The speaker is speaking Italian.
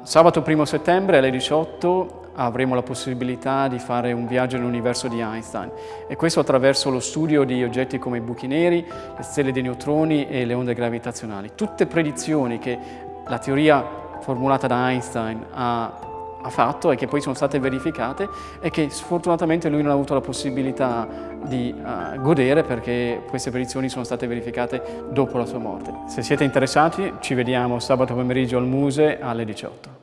Sabato 1 settembre alle 18 avremo la possibilità di fare un viaggio nell'universo di Einstein e questo attraverso lo studio di oggetti come i buchi neri, le stelle dei neutroni e le onde gravitazionali. Tutte predizioni che la teoria formulata da Einstein ha, ha fatto e che poi sono state verificate e che sfortunatamente lui non ha avuto la possibilità di uh, godere perché queste predizioni sono state verificate dopo la sua morte. Se siete interessati ci vediamo sabato pomeriggio al Muse alle 18.